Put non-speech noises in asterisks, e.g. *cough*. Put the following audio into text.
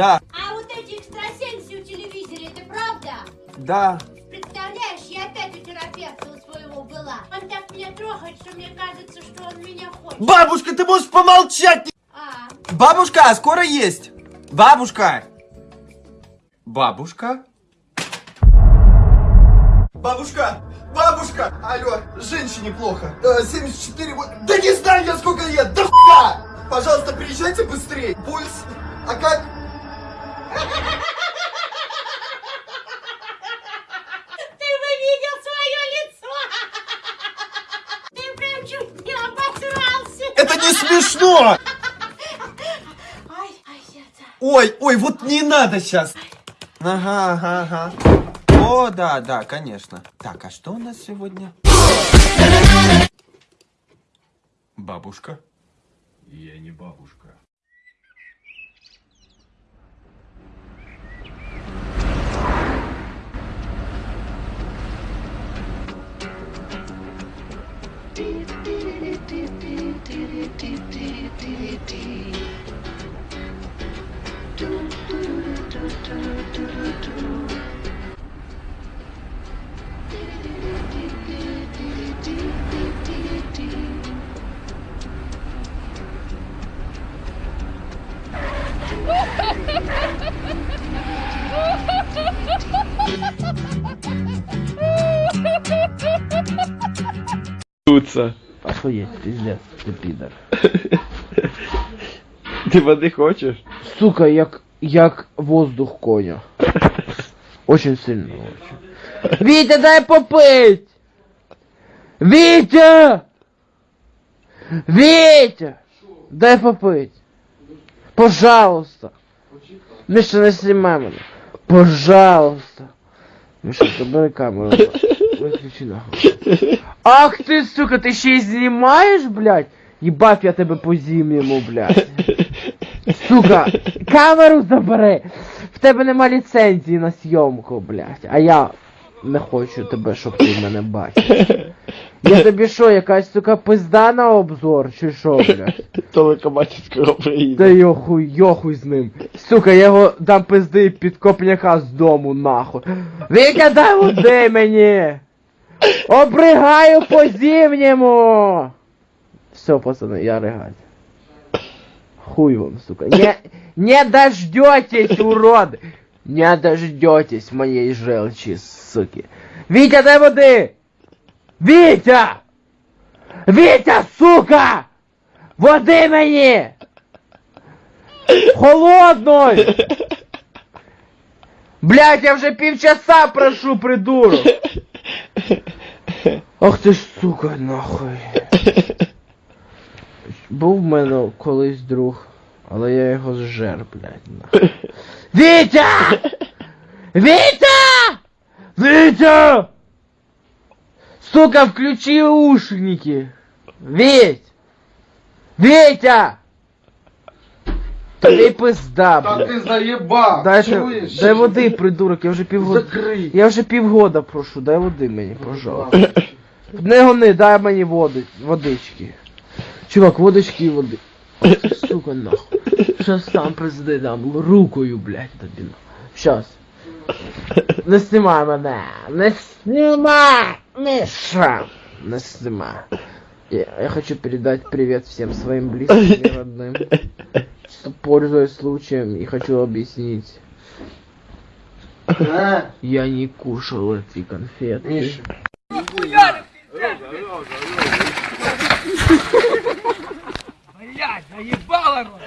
Да, А вот эти экстрасенсы у телевизоре, это правда? да. Представляешь, я опять у терапевта у своего была. Он так меня трогает, что мне кажется, что он меня хочет. Бабушка, ты можешь помолчать? А, Бабушка, скоро есть. Бабушка. Бабушка. Бабушка, бабушка. Алло, женщине плохо. Э, 74, вот- да не знаю я сколько лет, да хуя. Пожалуйста, приезжайте быстрее. Пульс, а как? Смешно. Ой, ой, вот не надо сейчас. Ага, ага, ага. О, да, да, конечно. Так, а что у нас сегодня? Бабушка? Я не бабушка. Охуеть, пиздец, ты пидор. *laughs* Ти води хочеш? Сука, як, як воздух коня. Очень сильно. Очень. Витя, дай попить! Витя! Витя! Дай попить. Пожалуйста. Миша, не снимай мене. Пожалуйста. Миша, забери камеру. Виключи нахуй. Ах ти, сука, ти ще й знімаєш, блядь? Їбав я тебе по зім'єму, блядь. Сука, *laughs* камеру забери! В тебе нема ліцензії на зйомку, блядь. А я не хочу тебе, щоб ти мене бачив. Я тобі що, якась, сука, пизда на обзор, чи що, блядь? *laughs* Телекоматівського Та приїде. йохуй, йохуй з ним. Сука, я його дам пизди під копняка з дому, нахуй. Віка, дай води мені! Обригаю по зимнему! Все, пацаны, я рыгать. Хуй вам, сука. Не, не дождетесь, уроды! Не дождетесь моей желчи, суки. Витя, дай воды! Витя! Витя, сука! Води мені! Холодной! Блять, я вже півчаса прошу, придурок! Ах ти ж сука, нахуй. Був в мене колись друг, але я його зжер, блядь, нахуй. *laughs* Вітя! Вітя! Вітя! Сука, включи ушники! Віть! Вітя! Тобі пизда, Да блядь. ты заебал, Дайте, чуешь? дай води, придурок, я вже півгода. Закрий. Я вже півгода прошу, дай води мені, пожалуйста. Не гони, дай мені води, водички. Чувак, водички і води. Ах ти, Сука, нахуй. Щас сам пизди дам рукою, блядь, тобі. нахуй. Щас. Не знімай мене. Не знімай! Миша! Не знімай. Я, я хочу передать привет всем своим близким и родным. Что, Пользуясь случаем и хочу объяснить. А, Я не кушал эти конфеты. Миша. Блять, заебало!